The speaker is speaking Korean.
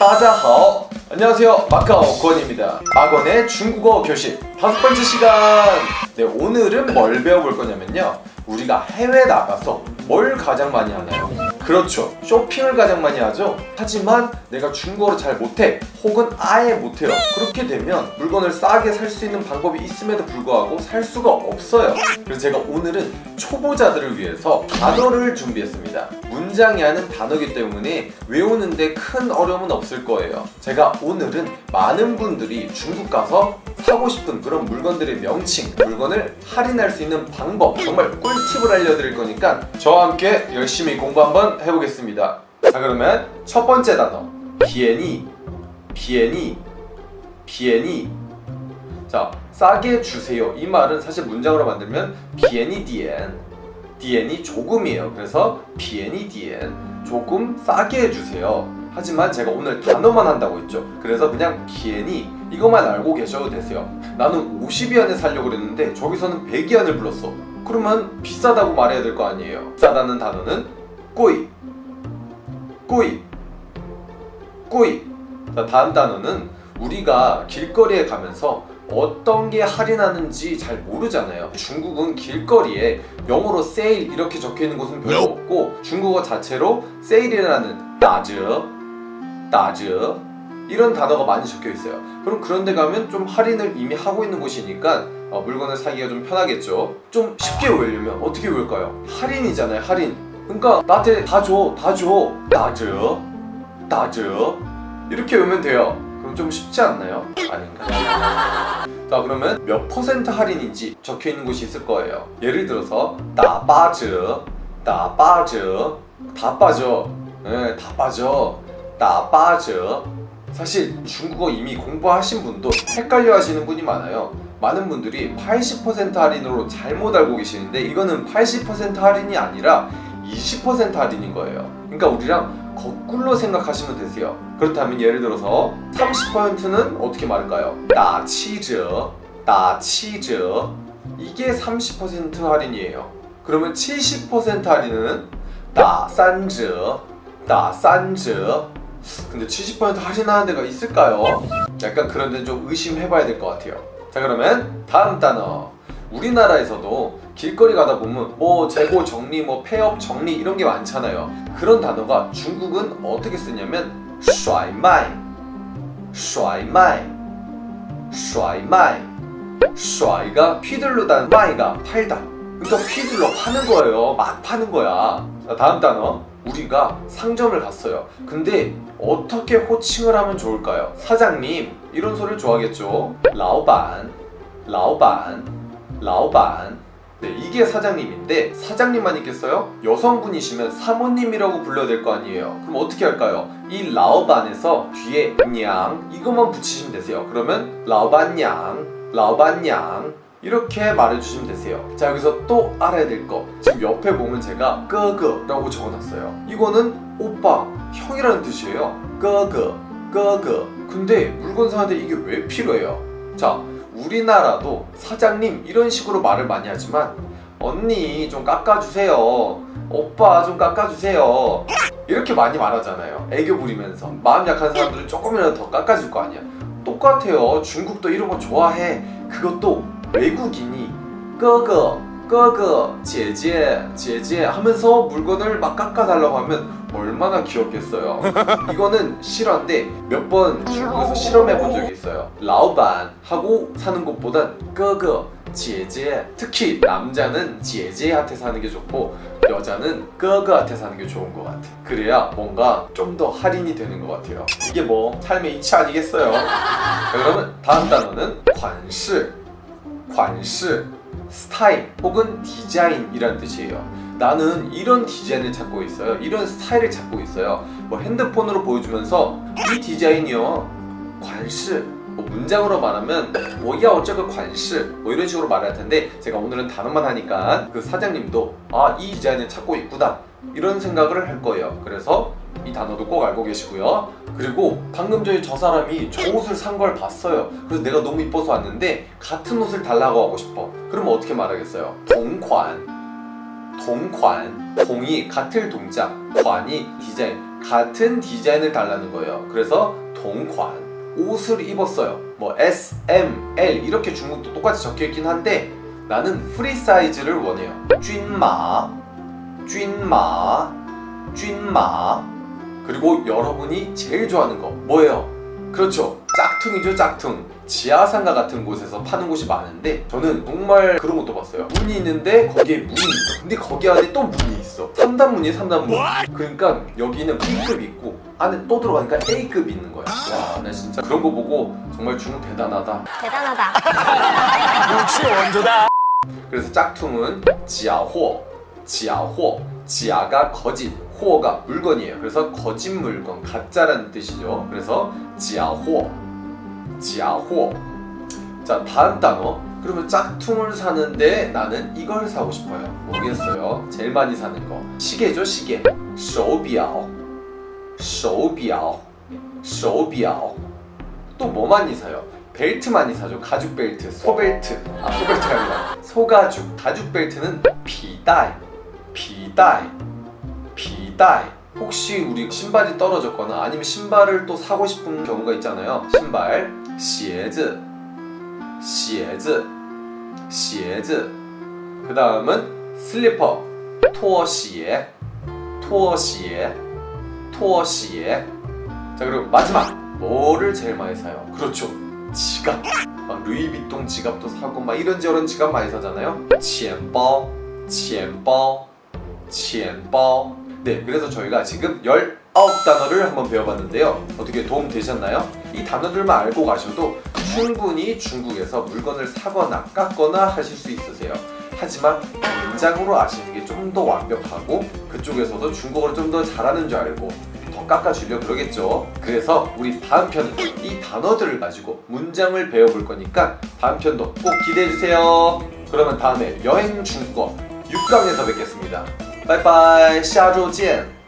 따자하오. 안녕하세요. 마카오 권입니다. 악원의 중국어 교실. 다섯 번째 시간. 네 오늘은 뭘 배워볼 거냐면요. 우리가 해외 나가서 뭘 가장 많이 하나요? 그렇죠. 쇼핑을 가장 많이 하죠. 하지만 내가 중국어를 잘 못해 혹은 아예 못해요. 그렇게 되면 물건을 싸게 살 수 있는 방법이 있음에도 불구하고 살 수가 없어요. 그래서 제가 오늘은 초보자들을 위해서 단어를 준비했습니다. 문장이 하는 단어이기 때문에 외우는데 큰 어려움은 없을 거예요. 제가 오늘은 많은 분들이 중국 가서 사고 싶은 그런 물건들의 명칭 물건을 할인할 수 있는 방법 정말 꿀팁을 알려드릴 거니까 저와 함께 열심히 공부 한번 해보겠습니다. 자 그러면 첫 번째 단어. 비엔이 비엔이 비엔이. 자 싸게 주세요. 이 말은 사실 문장으로 만들면 비엔이 디엔 디엔이 조금이에요. 그래서 비엔이 디엔 조금 싸게 해주세요. 하지만 제가 오늘 단어만 한다고 했죠. 그래서 그냥 비엔이 이것만 알고 계셔도 되세요. 나는 50위안에 살려고 그랬는데 저기서는 100위안을 불렀어. 그러면 비싸다고 말해야 될 거 아니에요. 비싸다는 단어는 꼬이. 꼬이. 꼬이. 자 다음 단어는 우리가 길거리에 가면서 어떤 게 할인하는지 잘 모르잖아요. 중국은 길거리에 영어로 세일 이렇게 적혀있는 곳은 별로 없고 중국어 자체로 세일이라는 따즈 따즈 이런 단어가 많이 적혀있어요. 그럼 그런 데 가면 좀 할인을 이미 하고 있는 곳이니까 어, 물건을 사기가 좀 편하겠죠? 좀 쉽게 외우려면 어떻게 외울까요? 할인이잖아요 할인 그러니까 나한테 다 줘 다줘. 따즈 따즈 이렇게 외우면 돼요. 그럼 좀 쉽지 않나요? 아닌가? 자 그러면 몇 퍼센트 할인인지 적혀있는 곳이 있을 거예요. 예를 들어서 나빠즈 나빠즈 다 빠져 네, 다 빠져 나빠즈 사실 중국어 이미 공부하신 분도 헷갈려 하시는 분이 많아요. 많은 분들이 80% 할인으로 잘못 알고 계시는데 이거는 80% 할인이 아니라 20% 할인인 거예요. 그러니까 우리랑 거꾸로 생각하시면 되세요. 그렇다면 예를 들어서 30%는 어떻게 말할까요? 나 치즈 나 치즈. 이게 30% 할인이에요. 그러면 70% 할인은 나 산즈 나 산즈. 근데 70% 할인하는 데가 있을까요? 약간 그런 데는 좀 의심해봐야 될 것 같아요. 자 그러면 다음 단어. 우리나라에서도 길거리 가다 보면 뭐 재고 정리, 뭐 폐업 정리 이런 게 많잖아요 그런 단어가 중국은 어떻게 쓰냐면 甩卖 甩卖 甩卖 甩가 휘둘르다 마이가 팔다 그러니까 휘둘러 파는 거예요 막 파는 거야 자, 다음 단어 우리가 상점을 갔어요 근데 어떻게 호칭을 하면 좋을까요? 사장님 이런 소리를 좋아하겠죠 라오반 라오반 라오반 네, 이게 사장님인데 사장님만 있겠어요? 여성분이시면 사모님이라고 불러야 될 거 아니에요. 그럼 어떻게 할까요? 이 라오반에서 뒤에 냥 이것만 붙이시면 되세요. 그러면 라오반냥 라오반냥 이렇게 말해주시면 되세요. 자 여기서 또 알아야 될 거. 지금 옆에 보면 제가 끄그 라고 적어놨어요. 이거는 오빠, 형이라는 뜻이에요. 끄그, 끄그. 근데 물건 사는데 이게 왜 필요해요? 자 우리나라도 사장님 이런 식으로 말을 많이 하지만 언니 좀 깎아주세요. 오빠 좀 깎아주세요. 이렇게 많이 말하잖아요. 애교 부리면서. 마음 약한 사람들은 조금이라도 더 깎아줄 거 아니야. 똑같아요. 중국도 이런 거 좋아해. 그것도 외국인이 끄그 끄그 제제 제제 하면서 물건을 막 깎아달라고 하면 얼마나 귀엽겠어요. 이거는 실화인데 몇 번 중국에서 실험해 본 적이 있어요. 라오반 하고 사는 것보단 끄그 제제 특히 남자는 제제한테 사는 게 좋고 여자는 끄그한테 사는 게 좋은 것 같아. 그래야 뭔가 좀 더 할인이 되는 것 같아요. 이게 뭐 삶의 이치 아니겠어요? 자, 그러면 다음 단어는 관시 관시 스타일 혹은 디자인이란 뜻이에요 나는 이런 디자인을 찾고 있어요. 이런 스타일을 찾고 있어요. 뭐 핸드폰으로 보여주면서 이 디자인이요. 관시 뭐 문장으로 말하면 뭐야 어쩌고 관시 뭐 이런 식으로 말할 텐데 제가 오늘은 단어만 하니까 그 사장님도 아 이 디자인을 찾고 있구나. 이런 생각을 할 거예요. 그래서 이 단어도 꼭 알고 계시고요. 그리고 방금 전에 저 사람이 저 옷을 산 걸 봤어요. 그래서 내가 너무 이뻐서 왔는데 같은 옷을 달라고 하고 싶어. 그러면 어떻게 말하겠어요? 동관 동관 동이 같을 동작 관이 디자인 같은 디자인을 달라는 거예요. 그래서 동관 옷을 입었어요. 뭐 S, M, L 이렇게 중국도 똑같이 적혀 있긴 한데 나는 프리 사이즈를 원해요. 均码, 均码, 均码. 그리고 여러분이 제일 좋아하는 거 뭐예요? 그렇죠. 짝퉁이죠, 짝퉁. 지하상가 같은 곳에서 파는 곳이 많은데 저는 정말 그런 것도 봤어요. 문이 있는데 거기에 문이 있어. 근데 거기 안에 또 문이 있어. 3단문이 3단문. 그러니까 여기는 B급 있고 안에 또 들어가니까 A급이 있는 거야. 와, 나 진짜 그런 거 보고 정말 중국 대단하다. 대단하다. 역시 원조다. 그래서 짝퉁은 지아호, 지아호, 지아가 거짓, 호가 물건이에요. 그래서 거짓 물건, 가짜라는 뜻이죠. 그래서 지아호, 지아호. 자 다음 단어. 그러면 짝퉁을 사는데 나는 이걸 사고 싶어요. 모르겠어요. 제일 많이 사는 거 시계죠, 시계. 手表,手表,手表. 또 뭐 많이 사요? 벨트 많이 사죠. 가죽 벨트, 소벨트. 아, 소벨트가 아니라 소가죽. 가죽 벨트는 비다이, 비다이, 비다이. 혹시 우리 신발이 떨어졌거나 아니면 신발을 또 사고 싶은 경우가 있잖아요. 신발, 鞋子, 鞋子, 鞋子. 그 다음은 슬리퍼, 拖鞋, 拖鞋, 拖鞋. 자 그리고 마지막 뭐를 제일 많이 사요? 그렇죠 지갑 막 루이비통 지갑도 사고 막 이런저런 지갑 많이 사잖아요 钱包钱包钱包 네 그래서 저희가 지금 19단어를 한번 배워봤는데요 어떻게 도움 되셨나요? 이 단어들만 알고 가셔도 충분히 중국에서 물건을 사거나 깎거나 하실 수 있으세요 하지만 문장으로 아시는 게 좀 더 완벽하고 그쪽에서도 중국어를 좀 더 잘하는 줄 알고 더 깎아주려 그러겠죠. 그래서 우리 다음 편은 이 단어들을 가지고 문장을 배워볼 거니까 다음 편도 꼭 기대해주세요. 그러면 다음에 여행 중국어 6강에서 뵙겠습니다. 拜拜下周见。